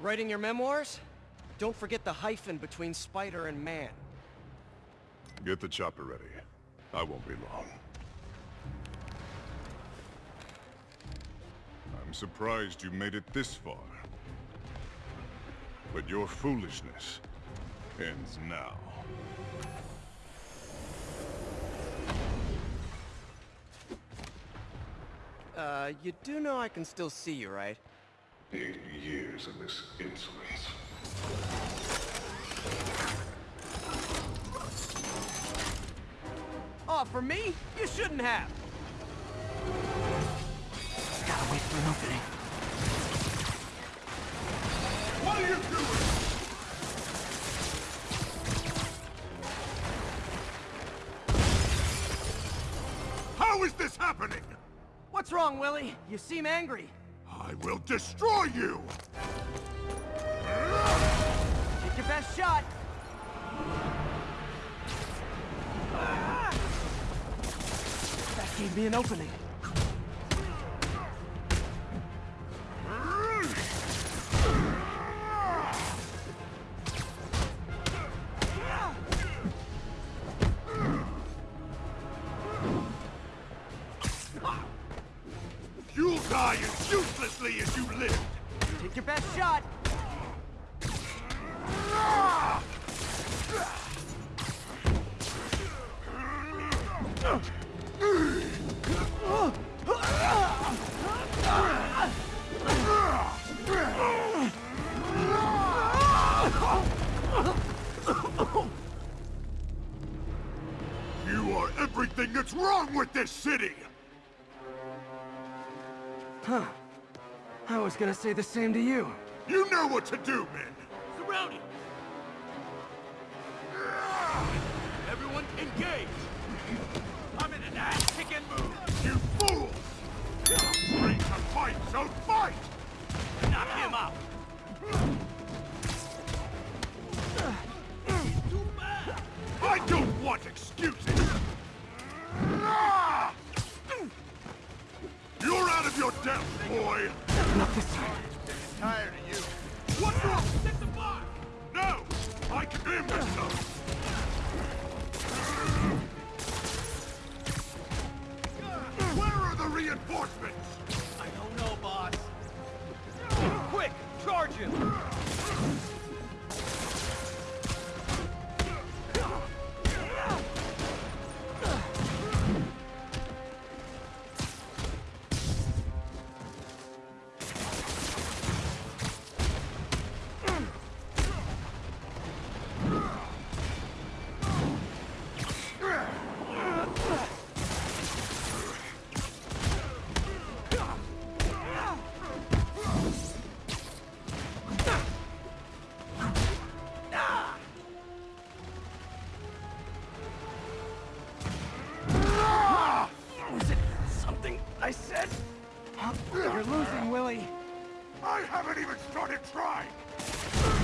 Writing your memoirs? Don't forget the hyphen between spider and man. Get the chopper ready. I won't be long. I'm surprised you made it this far. But your foolishness ends now. Uh, you do know I can still see you, right? Eight years of this insolence. Oh, for me? You shouldn't have. Gotta wait for an opening. What are you doing? How is this happening? What's wrong, Willie? You seem angry. I will destroy you! Take your best shot. That gave me an opening. Die as uselessly as you lived! Take your best shot. You are everything that's wrong with this city! I was gonna say the same to you. You know what to do, men! Surround him! Everyone engage! I'm in an ass-kicking mood! You fools! Train to fight, so fight! Knock him out! Too bad! I don't want excuses! Your depth, boy! Not this time. Tired of you. What's wrong? Set the bar! No! I can aim myself! Where are the reinforcements? I don't know, boss. Quick, charge him! You're losing, Willie. I haven't even started trying!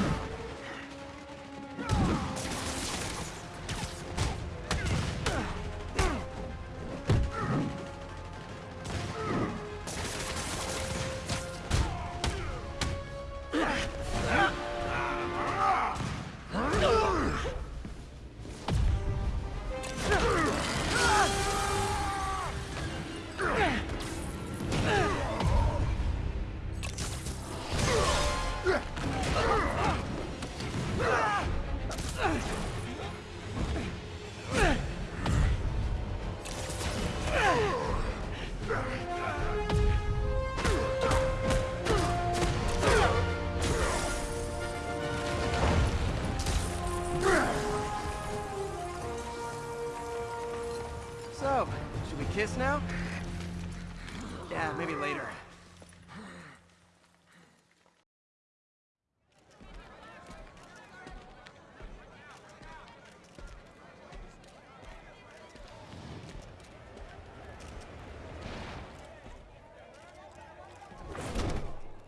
Kiss now? Yeah, maybe later.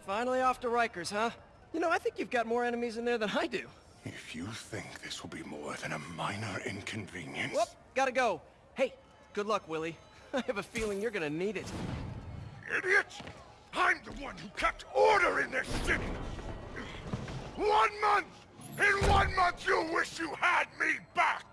Finally off to Rikers, huh? You know, I think you've got more enemies in there than I do. If you think this will be more than a minor inconvenience... Whoop, gotta go. Hey, good luck, Willie. I have a feeling you're gonna need it. Idiot! I'm the one who kept order in this city! One month! In one month you'll wish you had me back!